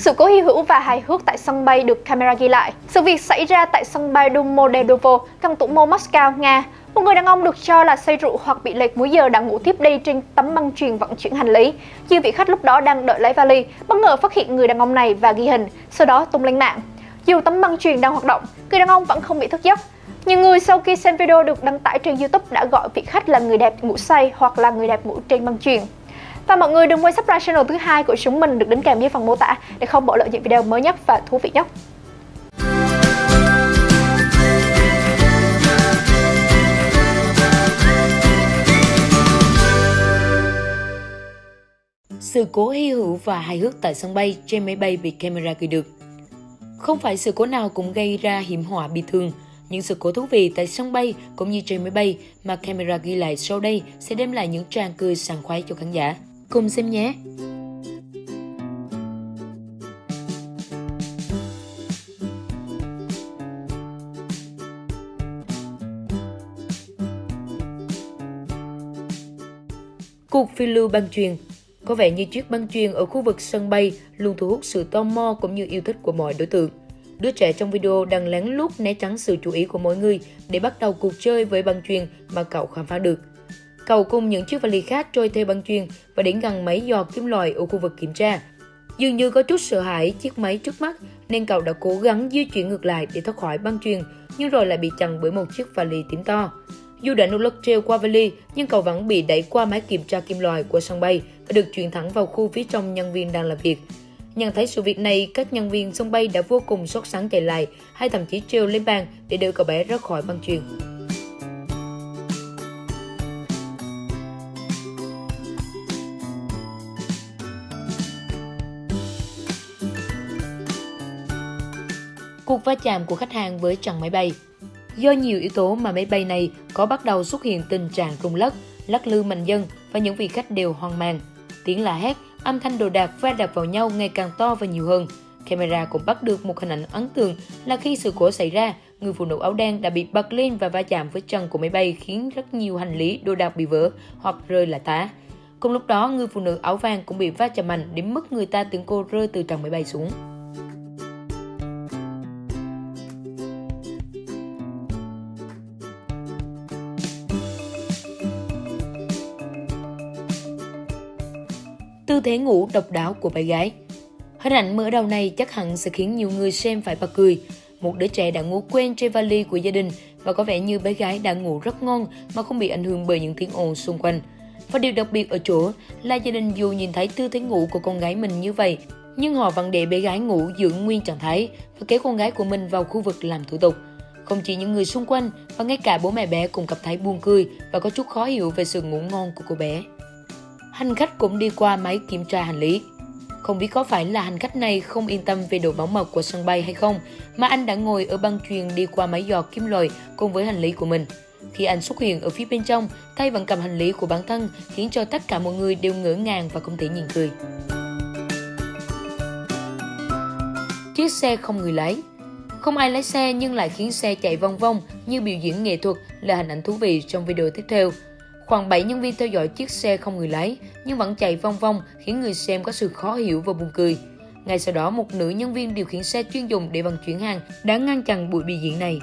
Sự cố hy hữu và hài hước tại sân bay được camera ghi lại. Sự việc xảy ra tại sân bay Domodedovo, căn thủ mô Moscow, Nga. Một người đàn ông được cho là say rượu hoặc bị lệch múi giờ đã ngủ tiếp đi trên tấm băng truyền vận chuyển hành lý. Nhiều vị khách lúc đó đang đợi lấy vali, bất ngờ phát hiện người đàn ông này và ghi hình, sau đó tung lên mạng. Dù tấm băng truyền đang hoạt động, người đàn ông vẫn không bị thức giấc. Nhiều người sau khi xem video được đăng tải trên YouTube đã gọi vị khách là người đẹp ngủ say hoặc là người đẹp ngủ trên băng truyền. Và mọi người đừng quên subscribe channel thứ hai của chúng mình được đính kèm dưới phần mô tả để không bỏ lỡ những video mới nhất và thú vị nhất. Sự cố hy hữu và hài hước tại sân bay trên máy bay bị camera ghi được. Không phải sự cố nào cũng gây ra hiểm họa bị thương. Những sự cố thú vị tại sân bay cũng như trên máy bay mà camera ghi lại sau đây sẽ đem lại những tràng cười sảng khoái cho khán giả. Cùng xem nhé! Cuộc phiêu lưu băng truyền Có vẻ như chiếc băng truyền ở khu vực sân bay luôn thu hút sự tò mò cũng như yêu thích của mọi đối tượng. Đứa trẻ trong video đang lén lút né tránh sự chú ý của mọi người để bắt đầu cuộc chơi với băng truyền mà cậu khám phá được cầu cùng những chiếc vali khác trôi theo băng chuyền và đến gần máy giò kim loại ở khu vực kiểm tra. Dường như có chút sợ hãi chiếc máy trước mắt nên cậu đã cố gắng di chuyển ngược lại để thoát khỏi băng chuyền nhưng rồi lại bị chặn bởi một chiếc vali tím to. Dù đã nỗ lực treo qua vali nhưng cậu vẫn bị đẩy qua máy kiểm tra kim loại của sân bay và được chuyển thẳng vào khu phía trong nhân viên đang làm việc. Nhận thấy sự việc này, các nhân viên sân bay đã vô cùng sốt sắng chạy lại hay thậm chí treo lên bàn để đưa cậu bé ra khỏi băng chuyền. Cuộc va chạm của khách hàng với trần máy bay. Do nhiều yếu tố mà máy bay này có bắt đầu xuất hiện tình trạng rung lắc, lắc lư mạnh dân và những vị khách đều hoang mang. Tiếng la hét, âm thanh đồ đạc va đập vào nhau ngày càng to và nhiều hơn. Camera cũng bắt được một hình ảnh ấn tượng là khi sự cố xảy ra, người phụ nữ áo đen đã bị bật lên và va chạm với trần của máy bay khiến rất nhiều hành lý đồ đạc bị vỡ hoặc rơi là tá. Cùng lúc đó, người phụ nữ áo vàng cũng bị va chạm mạnh đến mức người ta tưởng cô rơi từ trần máy bay xuống. Tư thế ngủ độc đáo của bé gái. Hình ảnh mở đầu này chắc hẳn sẽ khiến nhiều người xem phải bật cười. Một đứa trẻ đã ngủ quên trên vali của gia đình và có vẻ như bé gái đã ngủ rất ngon mà không bị ảnh hưởng bởi những tiếng ồn xung quanh. Và điều đặc biệt ở chỗ là gia đình dù nhìn thấy tư thế ngủ của con gái mình như vậy, nhưng họ vẫn để bé gái ngủ giữ nguyên trạng thái và kéo con gái của mình vào khu vực làm thủ tục. Không chỉ những người xung quanh và ngay cả bố mẹ bé cũng cảm thấy buồn cười và có chút khó hiểu về sự ngủ ngon của cô bé hành khách cũng đi qua máy kiểm tra hành lý. Không biết có phải là hành khách này không yên tâm về độ bảo mật của sân bay hay không, mà anh đã ngồi ở băng truyền đi qua máy dò kim loại cùng với hành lý của mình. Khi anh xuất hiện ở phía bên trong, tay vẫn cầm hành lý của bản thân khiến cho tất cả mọi người đều ngỡ ngàng và không thể nhìn cười. Chiếc xe không người lái Không ai lái xe nhưng lại khiến xe chạy vòng vòng như biểu diễn nghệ thuật là hình ảnh thú vị trong video tiếp theo. Khoảng 7 nhân viên theo dõi chiếc xe không người lái nhưng vẫn chạy vong vong khiến người xem có sự khó hiểu và buồn cười. Ngay sau đó, một nữ nhân viên điều khiển xe chuyên dùng để vận chuyển hàng đã ngăn chặn buổi biểu diễn này.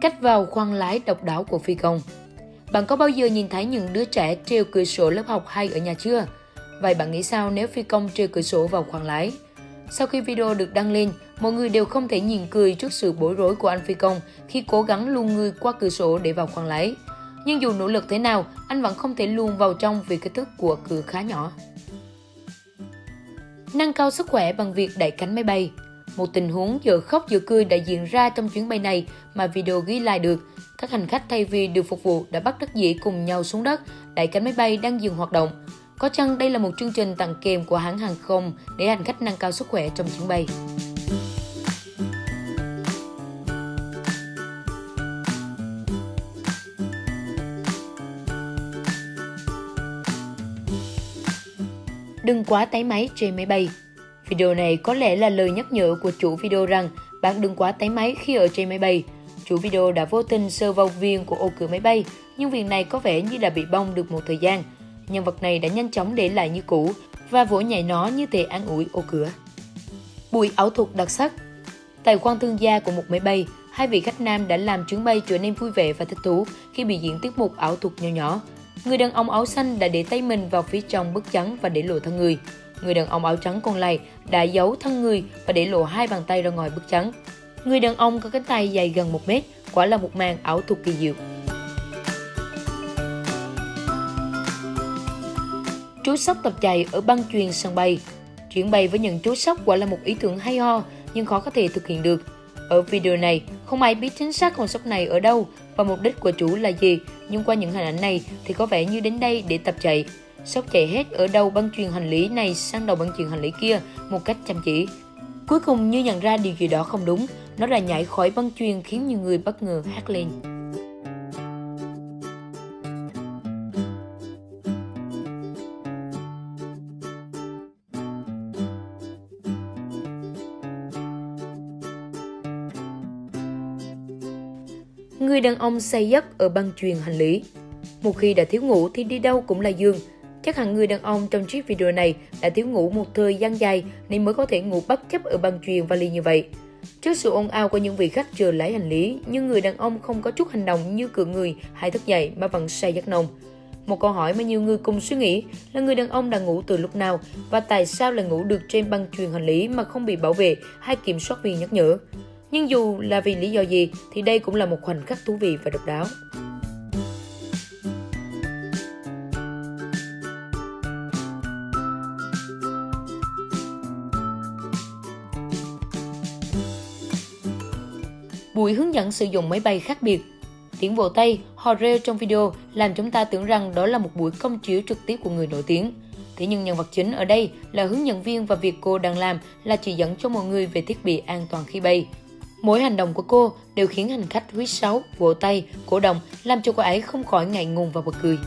Cách vào khoang lái độc đáo của phi công Bạn có bao giờ nhìn thấy những đứa trẻ treo cửa sổ lớp học hay ở nhà chưa? Vậy bạn nghĩ sao nếu phi công treo cửa sổ vào khoang lái? Sau khi video được đăng lên, mọi người đều không thể nhìn cười trước sự bối rối của anh phi công khi cố gắng luồn người qua cửa sổ để vào khoang lái. Nhưng dù nỗ lực thế nào, anh vẫn không thể luồn vào trong vì kích thước của cửa khá nhỏ. Nâng cao sức khỏe bằng việc đẩy cánh máy bay Một tình huống giờ khóc giờ cười đã diễn ra trong chuyến bay này mà video ghi lại được. Các hành khách thay vì được phục vụ đã bắt đắc dĩ cùng nhau xuống đất, đẩy cánh máy bay đang dừng hoạt động. Có chăng đây là một chương trình tặng kèm của hãng hàng không để hành khách nâng cao sức khỏe trong chuyến bay? Đừng quá tái máy trên máy bay. Video này có lẽ là lời nhắc nhở của chủ video rằng bạn đừng quá tái máy khi ở trên máy bay. Chủ video đã vô tình sơ vào viên của ô cửa máy bay, nhưng viên này có vẻ như đã bị bong được một thời gian. Nhân vật này đã nhanh chóng để lại như cũ và vỗ nhảy nó như thể an ủi ô cửa. Bụi ảo thuật đặc sắc Tại quan thương gia của một máy bay, hai vị khách nam đã làm chuyến bay trở nên vui vẻ và thích thú khi biểu diễn tiết mục ảo thuật nhỏ nhỏ. Người đàn ông áo xanh đã để tay mình vào phía trong bức trắng và để lộ thân người. Người đàn ông áo trắng còn lại đã giấu thân người và để lộ hai bàn tay ra ngoài bức trắng. Người đàn ông có cánh tay dài gần 1 mét, quả là một màn ảo thuật kỳ diệu. Chú sóc tập chạy ở băng chuyền sân bay. Chuyển bay với những chú sóc quả là một ý tưởng hay ho nhưng khó có thể thực hiện được. Ở video này, không ai biết chính xác con sóc này ở đâu và mục đích của chủ là gì, nhưng qua những hình ảnh này thì có vẻ như đến đây để tập chạy. Sóc chạy hết ở đầu băng truyền hành lý này sang đầu băng truyền hành lý kia một cách chăm chỉ. Cuối cùng như nhận ra điều gì đó không đúng, nó đã nhảy khỏi băng truyền khiến nhiều người bất ngờ hát lên. Người đàn ông say giấc ở băng truyền hành lý. Một khi đã thiếu ngủ thì đi đâu cũng là dương. Chắc hẳn người đàn ông trong chiếc video này đã thiếu ngủ một thời gian dài nên mới có thể ngủ bất chấp ở băng truyền vali như vậy. Trước sự ồn ào của những vị khách chờ lấy hành lý, nhưng người đàn ông không có chút hành động như cựa người hay thức dậy mà vẫn say giấc nồng. Một câu hỏi mà nhiều người cùng suy nghĩ là người đàn ông đã ngủ từ lúc nào và tại sao lại ngủ được trên băng truyền hành lý mà không bị bảo vệ hay kiểm soát viên nhắc nhở. Nhưng dù là vì lý do gì thì đây cũng là một khoảnh khắc thú vị và độc đáo. Buổi hướng dẫn sử dụng máy bay khác biệt Tiếng vỗ tay, hò reo trong video làm chúng ta tưởng rằng đó là một buổi công chiếu trực tiếp của người nổi tiếng. Thế nhưng nhân vật chính ở đây là hướng dẫn viên và việc cô đang làm là chỉ dẫn cho mọi người về thiết bị an toàn khi bay. Mỗi hành động của cô đều khiến hành khách huýt sáo, vỗ tay, cổ động, làm cho cô ấy không khỏi ngại ngùng và bật cười.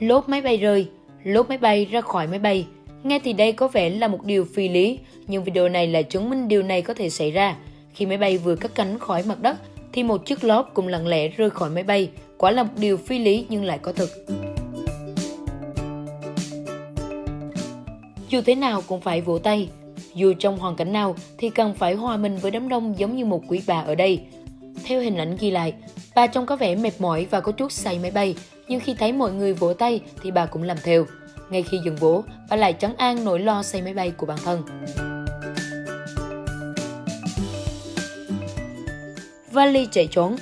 Lốp máy bay rơi, lốp máy bay ra khỏi máy bay. Nghe thì đây có vẻ là một điều phi lý, nhưng video này là chứng minh điều này có thể xảy ra. Khi máy bay vừa cất cánh khỏi mặt đất, thì một chiếc lốp cũng lặng lẽ rơi khỏi máy bay. Quả là một điều phi lý nhưng lại có thực. Dù thế nào cũng phải vỗ tay. Dù trong hoàn cảnh nào thì cần phải hòa mình với đám đông giống như một quý bà ở đây. Theo hình ảnh ghi lại, bà trông có vẻ mệt mỏi và có chút say máy bay, nhưng khi thấy mọi người vỗ tay thì bà cũng làm theo. Ngay khi dừng vỗ, bà lại trấn an nỗi lo xây máy bay của bản thân. Vali chạy trốn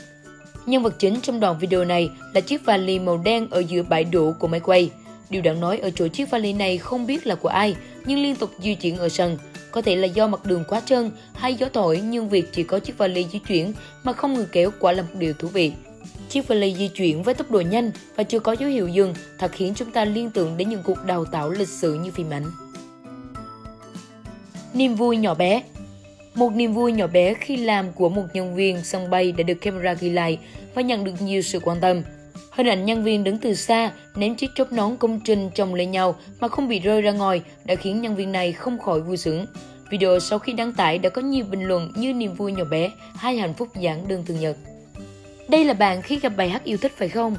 Nhân vật chính trong đoạn video này là chiếc vali màu đen ở giữa bãi đổ của máy quay. Điều đáng nói ở chỗ chiếc vali này không biết là của ai, nhưng liên tục di chuyển ở sân. Có thể là do mặt đường quá trơn hay gió thổi nhưng việc chỉ có chiếc vali di chuyển mà không người kéo quả là một điều thú vị. Chiếc vali di chuyển với tốc độ nhanh và chưa có dấu hiệu dừng thật khiến chúng ta liên tưởng đến những cuộc đào tạo lịch sử như phim ảnh. Niềm vui nhỏ bé Một niềm vui nhỏ bé khi làm của một nhân viên sân bay đã được camera ghi lại và nhận được nhiều sự quan tâm. Hình ảnh nhân viên đứng từ xa, ném chiếc chốt nón công trình chồng lên nhau mà không bị rơi ra ngoài đã khiến nhân viên này không khỏi vui sướng. Video sau khi đăng tải đã có nhiều bình luận như niềm vui nhỏ bé, hay hạnh phúc giản đơn thường nhật. Đây là bạn khi gặp bài hát yêu thích phải không?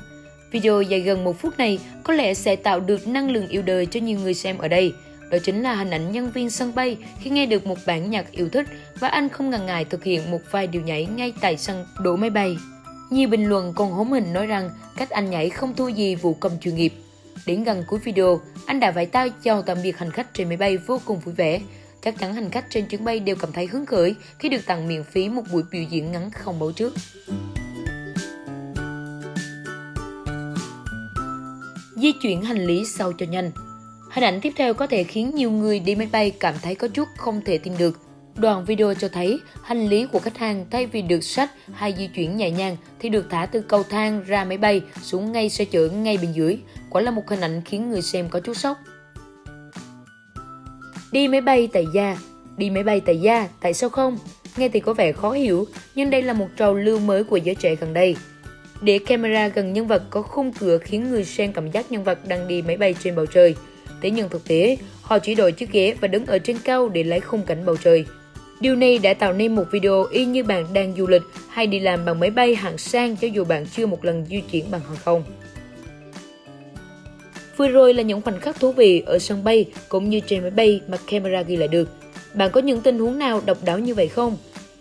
Video dài gần một phút này có lẽ sẽ tạo được năng lượng yêu đời cho nhiều người xem ở đây. Đó chính là hình ảnh nhân viên sân bay khi nghe được một bản nhạc yêu thích và anh không ngần ngại thực hiện một vài điều nhảy ngay tại sân đổ máy bay. Nhiều bình luận còn hóm hình nói rằng cách anh nhảy không thua gì vụ công chuyên nghiệp. Đến gần cuối video, anh đã vẫy tay chào tạm biệt hành khách trên máy bay vô cùng vui vẻ. Chắc chắn hành khách trên chuyến bay đều cảm thấy hứng khởi khi được tặng miễn phí một buổi biểu diễn ngắn không báo trước. Di chuyển hành lý sao cho nhanh. Hình ảnh tiếp theo có thể khiến nhiều người đi máy bay cảm thấy có chút không thể tin được. Đoạn video cho thấy hành lý của khách hàng thay vì được sách hay di chuyển nhẹ nhàng thì được thả từ cầu thang ra máy bay xuống ngay xe chở ngay bên dưới. Quả là một hình ảnh khiến người xem có chút sốc. Đi máy bay tại gia Đi máy bay tại gia, tại sao không? Nghe thì có vẻ khó hiểu, nhưng đây là một trào lưu mới của giới trẻ gần đây. Để camera gần nhân vật có khung cửa khiến người xem cảm giác nhân vật đang đi máy bay trên bầu trời. Thế nhưng thực tế, họ chỉ đổi chiếc ghế và đứng ở trên cao để lấy khung cảnh bầu trời. Điều này đã tạo nên một video y như bạn đang du lịch hay đi làm bằng máy bay hạng sang cho dù bạn chưa một lần di chuyển bằng hàng không. Vừa rồi là những khoảnh khắc thú vị ở sân bay cũng như trên máy bay mà camera ghi lại được. Bạn có những tình huống nào độc đáo như vậy không?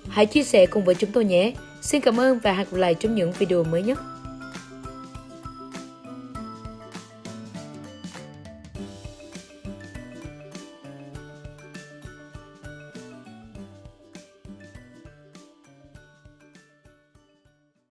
Hãy chia sẻ cùng với chúng tôi nhé. Xin cảm ơn và hẹn gặp lại trong những video mới nhất.